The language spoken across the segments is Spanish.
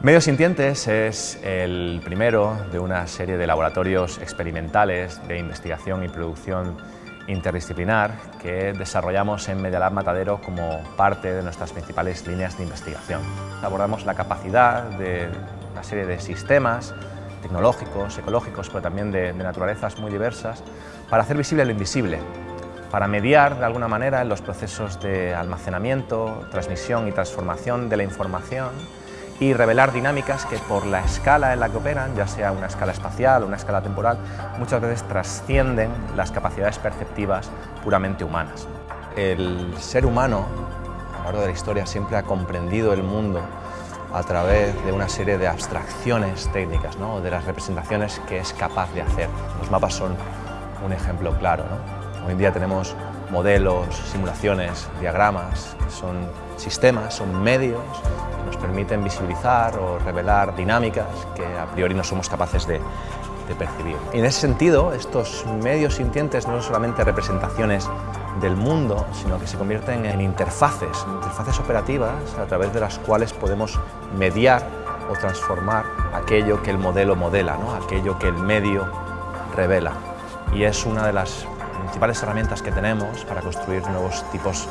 Medios Sintientes es el primero de una serie de laboratorios experimentales de investigación y producción interdisciplinar que desarrollamos en Media Lab Matadero como parte de nuestras principales líneas de investigación. Abordamos la capacidad de una serie de sistemas tecnológicos, ecológicos, pero también de, de naturalezas muy diversas, para hacer visible lo invisible, para mediar de alguna manera en los procesos de almacenamiento, transmisión y transformación de la información y revelar dinámicas que por la escala en la que operan, ya sea una escala espacial o una escala temporal, muchas veces trascienden las capacidades perceptivas puramente humanas. El ser humano, a lo largo de la historia, siempre ha comprendido el mundo a través de una serie de abstracciones técnicas, ¿no? de las representaciones que es capaz de hacer. Los mapas son un ejemplo claro. ¿no? Hoy en día tenemos modelos, simulaciones, diagramas, son sistemas, son medios nos permiten visibilizar o revelar dinámicas que a priori no somos capaces de, percibir. En ese sentido, estos medios sintientes no son solamente representaciones del mundo, sino que se convierten en interfaces, interfaces operativas a través de las cuales podemos mediar o transformar aquello que el modelo modela, ¿no? aquello que el medio revela. Y es una de las principales herramientas que tenemos para construir nuevos tipos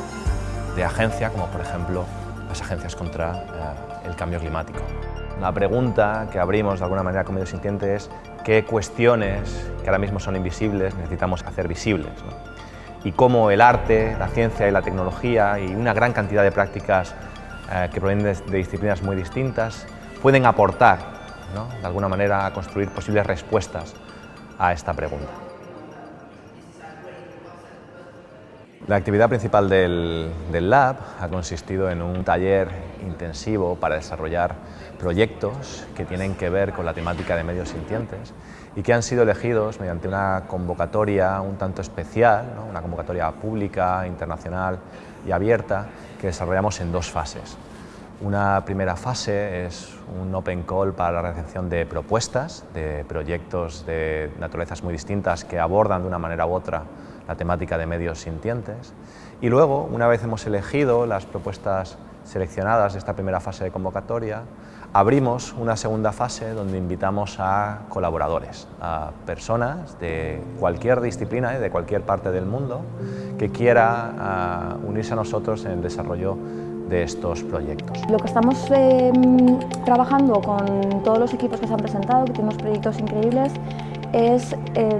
de agencia, como por ejemplo las agencias contra eh, el cambio climático. La pregunta que abrimos de alguna manera con Medio Sintiente es qué cuestiones que ahora mismo son invisibles necesitamos hacer visibles. Y cómo el arte, la ciencia y la tecnología y una gran cantidad de prácticas eh, que provienen de, disciplinas muy distintas pueden aportar de alguna manera a construir posibles respuestas a esta pregunta. La actividad principal del, del, Lab ha consistido en un taller intensivo para desarrollar proyectos que tienen que ver con la temática de medios sintientes y que han sido elegidos mediante una convocatoria un tanto especial, una convocatoria pública, internacional y abierta que desarrollamos en dos fases. Una primera fase es un open call para la recepción de propuestas, de proyectos de naturalezas muy distintas que abordan de una manera u otra la temática de medios sintientes. Y luego, una vez hemos elegido las propuestas seleccionadas de esta primera fase de convocatoria, abrimos una segunda fase donde invitamos a colaboradores, a personas de cualquier disciplina y de cualquier parte del mundo que quiera uh, unirse a nosotros en el desarrollo de estos proyectos. Lo que estamos eh, trabajando con todos los equipos que se han presentado, que tenemos proyectos increíbles, es eh,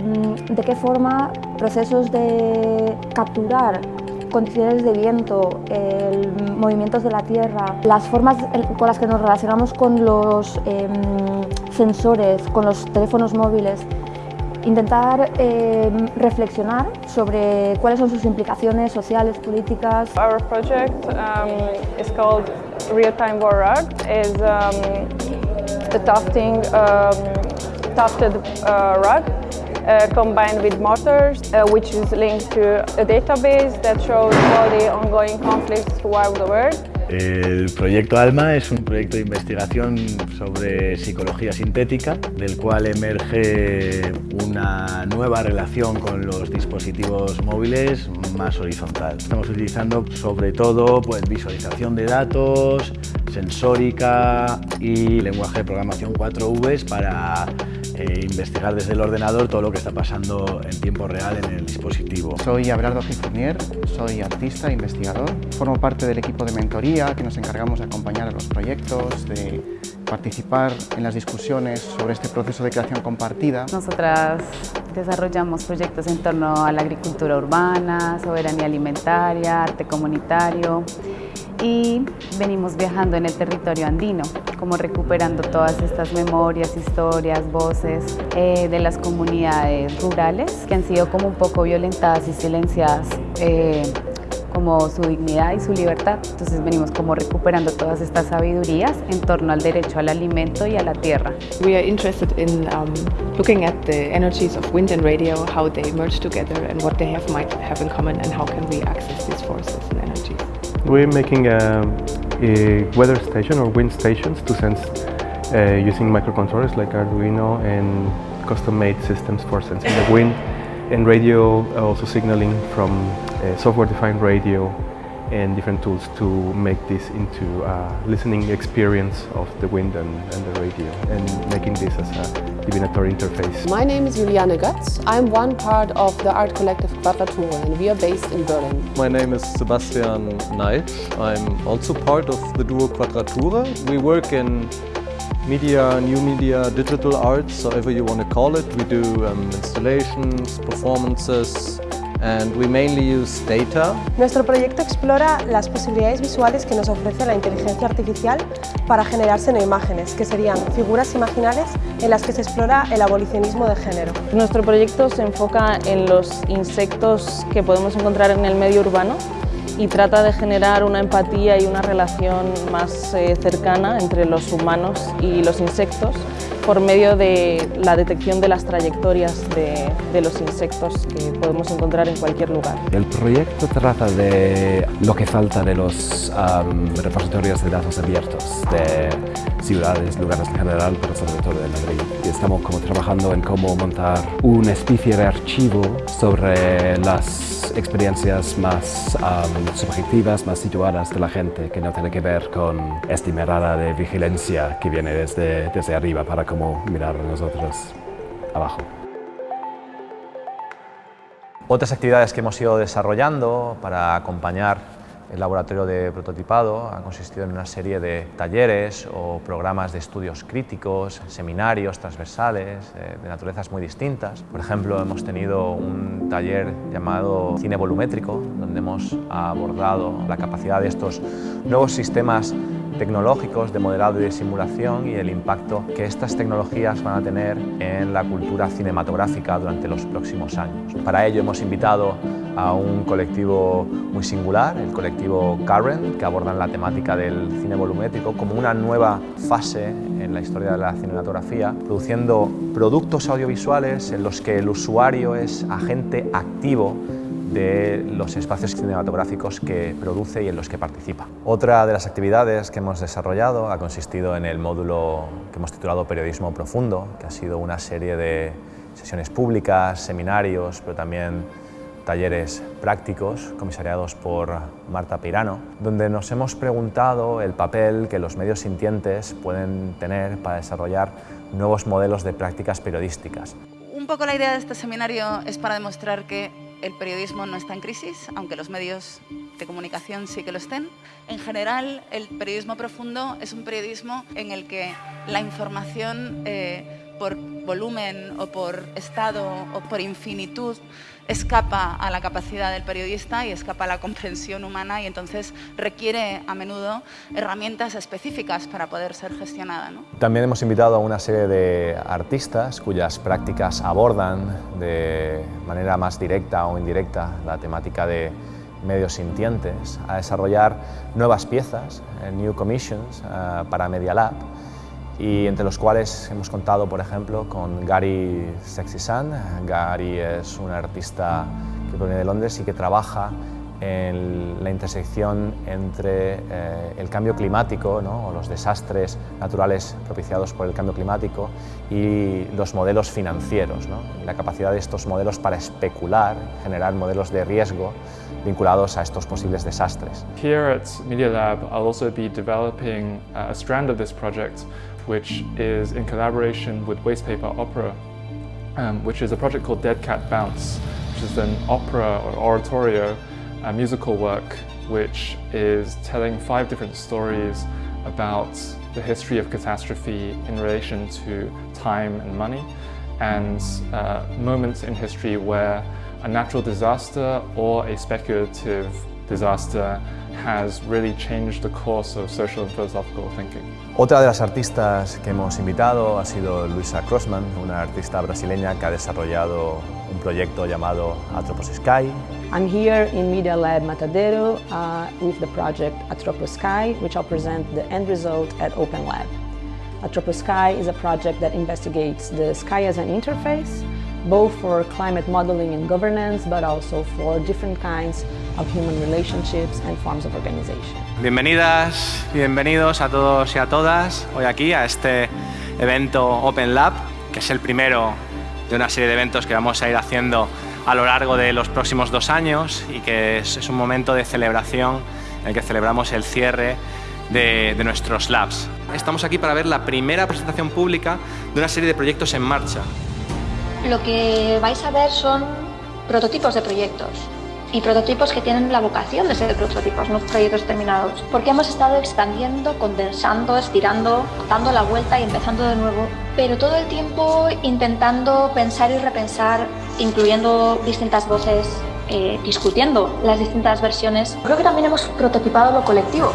de qué forma procesos de capturar condiciones de viento, movimientos de la Tierra, las formas con las que nos relacionamos con los eh, sensores, con los teléfonos móviles, intentar eh, reflexionar sobre cuáles son sus implicaciones sociales, políticas. Our project um, is called Real Time World is um, a tufting, um, tufted uh, rug uh, combined with motors, uh, which is linked to a database that shows all the ongoing conflicts throughout the world. El proyecto ALMA es un proyecto de investigación sobre psicología sintética, del cual emerge una nueva relación con los dispositivos móviles más horizontal. Estamos utilizando sobre todo pues, visualización de datos, sensórica y lenguaje de programación 4V para eh, investigar desde el ordenador todo lo que está pasando en tiempo real en el dispositivo. Soy Abelardo Gifurnier, soy artista e investigador. Formo parte del equipo de mentoría que nos encargamos de acompañar a los proyectos, de participar en las discusiones sobre este proceso de creación compartida. Nosotras desarrollamos proyectos en torno a la agricultura urbana, soberanía alimentaria, arte comunitario y venimos viajando en el territorio andino, como recuperando todas estas memorias, historias, voces eh, de las comunidades rurales que han sido como un poco violentadas y silenciadas eh, como su dignidad y su libertad. Entonces venimos como recuperando todas estas sabidurías en torno al derecho al alimento y a la tierra. We are interested in um, looking at the energies of wind and radio, how they merge together and what they have might have in common and how can we access these forces and energies. We're making a, a weather station or wind stations to sense uh, using microcontrollers like Arduino and custom-made systems for sensing the wind and radio also signaling from software-defined radio and different tools to make this into a listening experience of the wind and, and the radio and making this as a divinatory interface. My name is Juliane Götz. I'm one part of the art collective Quadratura and we are based in Berlin. My name is Sebastian Neid. I'm also part of the duo Quadratura. We work in media, new media, digital arts, however you want to call it. We do um, installations, performances, and we mainly use data. Nuestro proyecto explora las posibilidades visuales que nos ofrece la inteligencia artificial para generarse imágenes, que serían figuras imaginales en las que se explora el abolicionismo de género. Nuestro proyecto se enfoca en los insectos que podemos encontrar en el medio urbano y trata de generar una empatía y una relación más eh, cercana entre los humanos y los insectos por medio de la detección de las trayectorias de, de, los insectos que podemos encontrar en cualquier lugar. El proyecto trata de lo que falta de los um, repositorios de datos abiertos de ciudades, lugares en general, pero sobre todo de Madrid. Y estamos como trabajando en cómo montar una especie de archivo sobre las experiencias más um, subjetivas, más situadas de la gente, que no tiene que ver con esta mirada de vigilancia que viene desde, desde arriba para cómo mirar nosotros abajo. Otras actividades que hemos ido desarrollando para acompañar el laboratorio de prototipado ha consistido en una serie de talleres o programas de estudios críticos, seminarios transversales eh, de naturalezas muy distintas. Por ejemplo, hemos tenido un taller llamado Cine Volumétrico, donde hemos abordado la capacidad de estos nuevos sistemas tecnológicos de modelado y de simulación y el impacto que estas tecnologías van a tener en la cultura cinematográfica durante los próximos años. Para ello hemos invitado a un colectivo muy singular, el colectivo Current, que abordan la temática del cine volumétrico como una nueva fase en la historia de la cinematografía, produciendo productos audiovisuales en los que el usuario es agente activo de los espacios cinematográficos que produce y en los que participa. Otra de las actividades que hemos desarrollado ha consistido en el módulo que hemos titulado Periodismo Profundo, que ha sido una serie de sesiones públicas, seminarios, pero también talleres prácticos comisariados por Marta Pirano, donde nos hemos preguntado el papel que los medios sintientes pueden tener para desarrollar nuevos modelos de prácticas periodísticas. Un poco la idea de este seminario es para demostrar que el periodismo no está en crisis, aunque los medios de comunicación sí que lo estén. En general, el periodismo profundo es un periodismo en el que la información eh, por volumen o por estado o por infinitud escapa a la capacidad del periodista y escapa a la comprensión humana y entonces requiere a menudo herramientas específicas para poder ser gestionada. También hemos invitado a una serie de artistas cuyas prácticas abordan de manera más directa o indirecta la temática de medios sintientes, a desarrollar nuevas piezas, eh, new commissions, uh, para Media Lab, y entre los cuales hemos contado, por ejemplo, con Gary Sexisan. Gary es un artista que proviene de Londres y que trabaja en la intersección entre eh, el cambio climático ¿no? o los desastres naturales propiciados por el cambio climático y los modelos financieros, ¿no? la capacidad de estos modelos para especular, generar modelos de riesgo vinculados a estos posibles desastres. Here at Media Lab, I'll also be developing a strand of this project which is in collaboration with Wastepaper Opera, um, which is a project called Dead Cat Bounce, which is an opera or oratorio, a musical work, which is telling five different stories about the history of catastrophe in relation to time and money, and uh, moments in history where a natural disaster or a speculative disaster has really changed the course of social and philosophical thinking. Otra de las artistas que hemos invitado ha sido Luisa Crossman, una artista brasileña que ha desarrollado un proyecto llamado Atropos Sky. I'm here in Media Lab Matadero uh, with the project Atropos Sky, which I'll present the end result at Open Lab. Atropos Sky is a project that investigates the sky as an interface, both for climate modeling and governance, but also for different kinds of human relationships and forms of organization. Bienvenidas, bienvenidos a todos y a todas hoy aquí a este evento Open Lab, que es el primero de una serie de eventos que vamos a ir haciendo a lo largo de los próximos dos años y que es, es un momento de celebración en el que celebramos el cierre de, de nuestros labs. Estamos aquí para ver la primera presentación pública de una serie de proyectos en marcha. Lo que vais a ver son prototipos de proyectos y prototipos que tienen la vocación de ser prototipos, no proyectos terminados. Porque hemos estado expandiendo, condensando, estirando, dando la vuelta y empezando de nuevo, pero todo el tiempo intentando pensar y repensar, incluyendo distintas voces, eh, discutiendo las distintas versiones. Creo que también hemos prototipado lo colectivo.